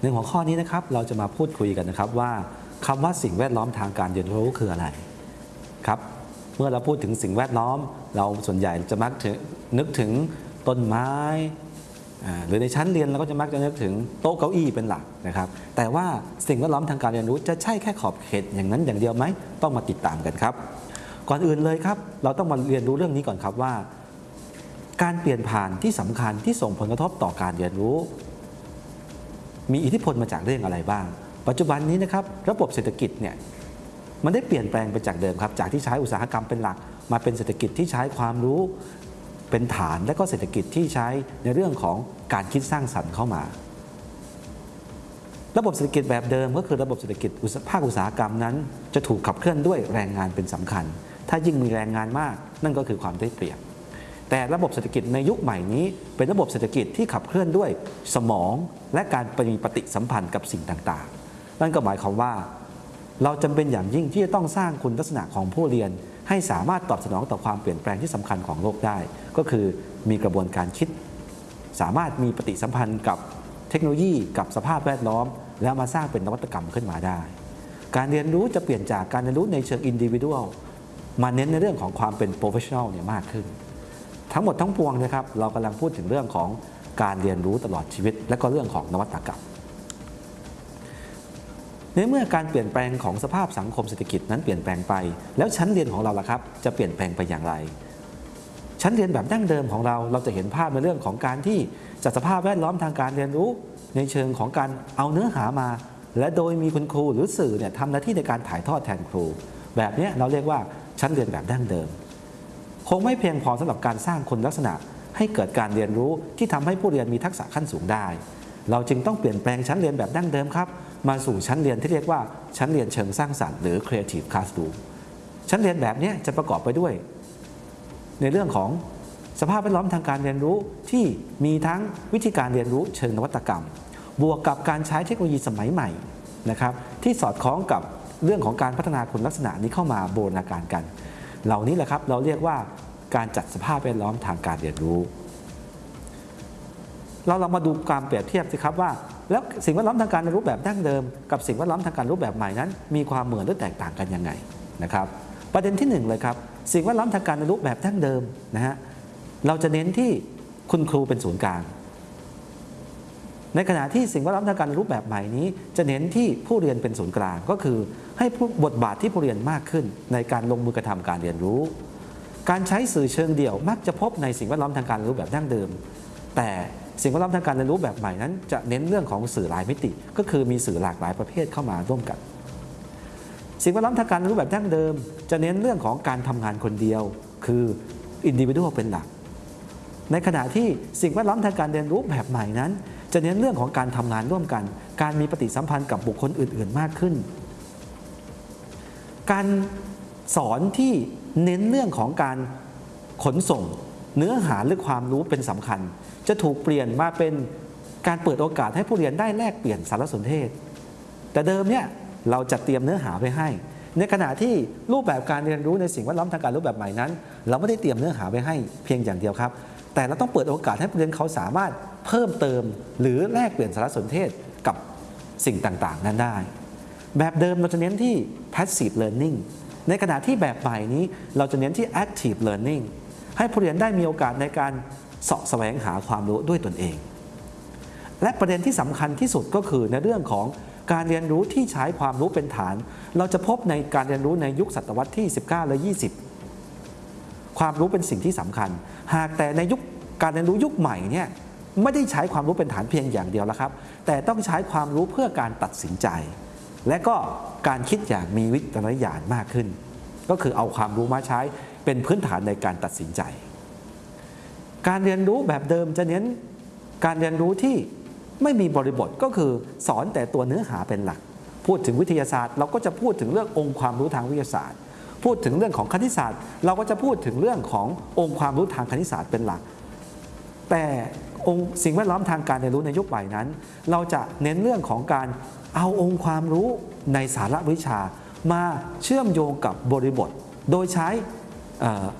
หนึ่งหัวข้อนี้นะครับเราจะมาพูดคุยกันนะครับว่าคำว่าสิ่งแวดล้อมทางการเรียนรู้คืออะไรครับเมื่อเราพูดถึงสิ่งแวดล้อม เราส่วนใหญ่จะมักถึงนึกถึงต้นไม้หรือในชั้นเรียนเราก็จะมักจะนึกถึงโต๊ะเก้าอี้เป็นหลักนะครับ แต่ว่าสิ่งแวดล้อมทางการเรียนรู้จะใช่แค่ขอบเขตอย่างนั้นอย่างเดียวไหมต้องมาติดตามกันครับ ก่อนอื่นเลยครับ เราต้องมาเรียนรู้เรื่องนี้ก่อนครับว่า การเปลี่ยนผ่านที่สำคัญที่ส่งผลกระทบต่อการเรียนรู้ มีอิทธิพลมาจากเรื่องอะไรบ้าง ปัจจุบันนี้นะครับระบบเศรษฐกิจเนี่ยมันได้เปลี่ยนแปลงไปจากเดิมครับ จากที่ใช้อุตสาหกรรมเป็นหลัก มาเป็นเศรษฐกิจที่ใช้ความรู้เป็นฐาน และก็เศรษฐกิจที่ใช้ในเรื่องของการคิดสร้างสรรค์เข้ามา ระบบเศรษฐกิจแบบเดิมก็คือระบบเศรษฐกิจภาคอุตสาหกรรมนั้น จะถูกขับเคลื่อนด้วยแรงงานเป็นสำคัญ ถ้ายิ่งมีแรงงานมาก นั่นก็คือความได้เปรียบ แต่ระบบเศรษฐกิจในยุคใหม่นี้ เป็นระบบเศรษฐกิจที่ขับเคลื่อนด้วยสมองและการมีปฏิสัมพันธ์กับสิ่งต่างๆ นั่นก็หมายความว่า เราจำเป็นอย่างยิ่งที่จะต้องสร้างคุณลักษณะของผู้เรียน ให้สามารถตอบสนองต่อความเปลี่ยนแปลงที่สำคัญของโลกได้ ก็คือมีกระบวนการคิด สามารถมีปฏิสัมพันธ์กับเทคโนโลยีกับสภาพแวดล้อม แล้วมาสร้างเป็นนวัตกรรมขึ้นมาได้ การเรียนรู้จะเปลี่ยนจากการเรียนรู้ในเชิงอินดิวิ u a l มาเน้นในเรื่องของความเป็น professional เนี่ยมากขึ้น ทั้งหมดทั้งปวงนะครับเรากำลังพูดถึงเรื่องของการเรียนรู้ตลอดชีวิต และก็เรื่องของนวัตกรรมในเมื่อการเปลี่ยนแปลงของสภาพสังคมเศรษฐกิจนั้นเปลี่ยนแปลงไป แล้วชั้นเรียนของเราล่ะครับ จะเปลี่ยนแปลงไปอย่างไร ชั้นเรียนแบบดั้งเดิมของเราเราจะเห็นภาพในเรื่องของการที่จัดสภาพแวดล้อมทางการเรียนรู้ ในเชิงของการเอาเนื้อหามา และโดยมีคุณครูหรือสื่อเนี่ยทำหน้าที่ในการถ่ายทอดแทนครู แบบนี้เราเรียกว่าชั้นเรียนแบบดั้งเดิม คงไม่เพียงพอสำหรับการสร้างคุณลักษณะ ให้เกิดการเรียนรู้ที่ทำให้ผู้เรียนมีทักษะขั้นสูงได้ เราจึงต้องเปลี่ยนแปลงชั้นเรียนแบบดั้งเดิมครับมาสู่ชั้นเรียนที่เรียกว่าชั้นเรียนเชิงสร้างสรรค์หรือ creative classroom ชั้นเรียนแบบนี้จะประกอบไปด้วย ในเรื่องของสภาพแวดล้อมทางการเรียนรู้ที่มีทั้งวิธีการเรียนรู้เชิงนวัตกรรม บวกกับการใช้เทคโนโลยีสมัยใหม่นะครับที่สอดคล้องกับเรื่องของการพัฒนาคุณลักษณะนี้เข้ามาบูรณาการกัน เหล่านี้แหละครับเราเรียกว่าการจัดสภาพแวดล้อมทางการเรียนรู้ เราลองมาดูการเปรียบเทียบสิครับว่า แล้วสิ่งแวดล้อมทางการเรียนรู้แบบดั้งเดิม กับสิ่งแวดล้อมทางการรูปแบบใหม่นั้น มีความเหมือนหรือแตกต่างกันยังไงนะครับ ประเด็นที่หนึ่งเลยครับสิ่งแวดล้อมทางการเรียนรู้แบบดั้งเดิมนะฮะเราจะเน้นที่คุณครูเป็นศูนย์กลาง ในขณะที่สิ่งแวดล้อมทางการเรียนรู้แบบใหม่นี้ จะเน้นที่ผู้เรียนเป็นศูนย์กลาง ก็คือให้ผู้บทบาทที่ผู้เรียนมากขึ้น ในการลงมือกระทำการเรียนรู้ การใช้สื่อเชิงเดี่ยวมักจะพบในสิ่งแวดล้อมทางการเรียนรู้แบบดั้งเดิม แต่สิ่งแวดล้อมทางการเรียนรู้แบบใหม่นั้น จะเน้นเรื่องของสื่อหลายมิติ ก็คือมีสื่อหลากหลายประเภทเข้ามาร่วมกัน สิ่งแวดล้อมทางการเรียนรู้แบบดั้งเดิม จะเน้นเรื่องของการทำงานคนเดียว คืออินดิวิ u a l เป็นหลัก ในขณะที่สิ่งแวดล้อมทางการเรียนรู้แบบใหม่นั้น จะเน้นเรื่องของการทำงานร่วมกัน การมีปฏิสัมพันธ์กับบุคคลอื่น ๆ มากขึ้น การสอนที่เน้นเรื่องของการขนส่ง เนื้อหาหรือความรู้เป็นสำคัญ จะถูกเปลี่ยนมาเป็นการเปิดโอกาสให้ผู้เรียนได้แลกเปลี่ยนสารสนเทศ แต่เดิมเนี่ยเราจะเตรียมเนื้อหาไว้ให้ ในขณะที่รูปแบบการเรียนรู้ในสิ่งแวดล้อมทางการรูปแบบใหม่นั้น เราไม่ได้เตรียมเนื้อหาไว้ให้เพียงอย่างเดียวครับ แต่เราต้องเปิดโอกาสให้ผู้เรียนเขาสามารถเพิ่มเติม หรือแลกเปลี่ยนสารสนเทศกับสิ่งต่าง ๆ นั้นได้ แบบเดิมเราจะเน้นที่ passive learning ในขณะที่แบบใหม่นี้เราจะเน้นที่ active learning ให้ผู้เรียนได้มีโอกาสในการเสาะแสวงหาความรู้ด้วยตนเอง และประเด็นที่สำคัญที่สุดก็คือในเรื่องของการเรียนรู้ที่ใช้ความรู้เป็นฐาน เราจะพบในการเรียนรู้ในยุคศตวรรษที่ 19 และ 20 ความรู้เป็นสิ่งที่สำคัญ หากแต่ในยุคการเรียนรู้ยุคใหม่เนี่ยไม่ได้ใช้ความรู้เป็นฐานเพียงอย่างเดียวแล้วครับ แต่ต้องใช้ความรู้เพื่อการตัดสินใจ และก็การคิดอย่างมีวิจารณญาณมากขึ้น ก็คือเอาความรู้มาใช้เป็นพื้นฐานในการตัดสินใจ การเรียนรู้แบบเดิมจะเน้นการเรียนรู้ที่ไม่มีบริบทก็คือสอนแต่ตัวเนื้อหาเป็นหลัก พูดถึงวิทยาศาสตร์ เราก็จะพูดถึงเรื่ององค์ความรู้ทางวิทยาศาสตร์ พูดถึงเรื่องของคณิตศาสตร์ เราก็จะพูดถึงเรื่องขององค์ความรู้ทางคณิตศาสตร์เป็นหลัก แต่องค์สิ่งแวดล้อมทางการเรียนรู้ในยุคใหม่นั้น เราจะเน้นเรื่องของการเอาองค์ความรู้ในสาระวิชา มาเชื่อมโยงกับบริบท โดยใช้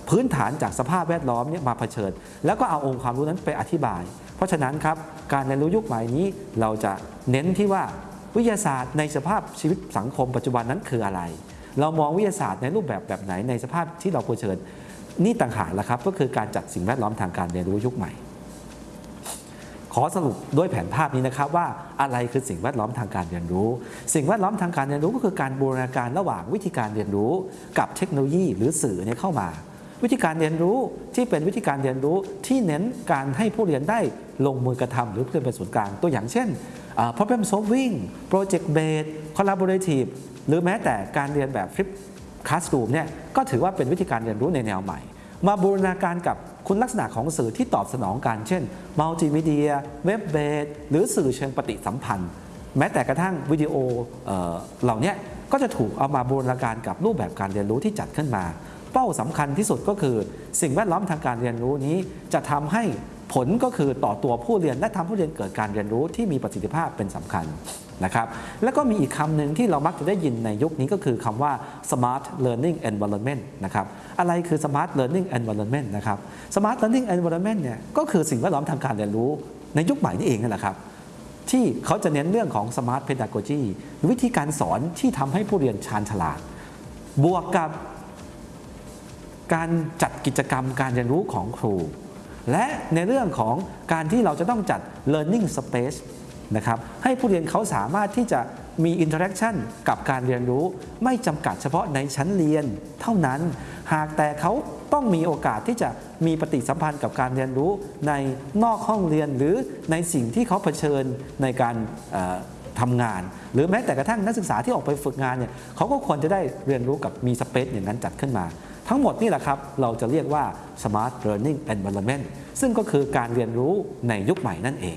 พื้นฐานจากสภาพแวดล้อมเนี่ยมาเผชิญ แล้วก็เอาองค์ความรู้นั้นไปอธิบาย เพราะฉะนั้นครับการเรียนรู้ยุคใหม่นี้เราจะเน้นที่ว่าวิทยาศาสตร์ในสภาพชีวิตสังคมปัจจุบันนั้นคืออะไร เรามองวิทยาศาสตร์ในรูปแบบแบบไหนในสภาพที่เราเผชิญนี่ต่างหากละครับก็คือการจัดสิ่งแวดล้อมทางการเรียนรู้ยุคใหม่ ขอสรุปด้วยแผนภาพนี้นะครับว่าอะไรคือสิ่งแวดล้อมทางการเรียนรู้ สิ่งแวดล้อมทางการเรียนรู้ก็คือการบูรณาการระหว่างวิธีการเรียนรู้กับเทคโนโลยีหรือสื่อเนี่ยเข้ามา วิธีการเรียนรู้ที่เป็นวิธีการเรียนรู้ที่เน้นการให้ผู้เรียนได้ลงมือกระทำหรือเพื่อนเป็นศูนย์กลางตัวอย่างเช่น problem solving project based collaborative หรือแม้แต่การเรียนแบบ flip classroom เนี่ยก็ถือว่าเป็นวิธีการเรียนรู้ในแนวใหม่ มาบูรณาการกับคุณลักษณะของสื่อที่ตอบสนองกันเช่นมัลติมีเดียเว็บเบสหรือสื่อเชิงปฏิสัมพันธ์ แม้แต่กระทั่งวิดีโอเออเหล่านี้ก็จะถูกเอามาบูรณาการกับรูปแบบการเรียนรู้ที่จัดขึ้นมา เป้าสำคัญที่สุดก็คือ สิ่งแวดล้อมทางการเรียนรู้นี้จะทำให้ ผลก็คือต่อตัวผู้เรียนและทำผู้เรียนเกิดการเรียนรู้ที่มีประสิทธิภาพเป็นสำคัญนะครับแล้วก็มีอีกคำหนึ่งที่เรามักจะได้ยินในยุคนี้ก็คือคำว่า smart learning environment นะครับอะไรคือ smart learning environment นะครับ smart learning environment เนี่ยก็คือสิ่งแวดล้อมทางการเรียนรู้ในยุคใหม่นี่เองนั่นแหละครับ ที่เขาจะเน้นเรื่องของ smart pedagogy หรือวิธีการสอนที่ทำให้ผู้เรียนชาญฉลาด บวกกับการจัดกิจกรรมการเรียนรู้ของครู และในเรื่องของการที่เราจะต้องจัด learning space นะครับให้ผู้เรียนเขาสามารถที่จะมี interaction กับการเรียนรู้ ไม่จำกัดเฉพาะในชั้นเรียนเท่านั้น หากแต่เขาต้องมีโอกาสที่จะมีปฏิสัมพันธ์กับการเรียนรู้ในนอกห้องเรียนหรือในสิ่งที่เขาเผชิญในการทำงาน หรือแม้แต่กระทั่งนักศึกษาที่ออกไปฝึกงานเนี่ยเขาก็ควรจะได้เรียนรู้กับมี space อย่างนั้นจัดขึ้นมา ทั้งหมดนี่แหละครับเราจะเรียกว่า smart learning environment ซึ่งก็คือการเรียนรู้ในยุคใหม่นั่นเอง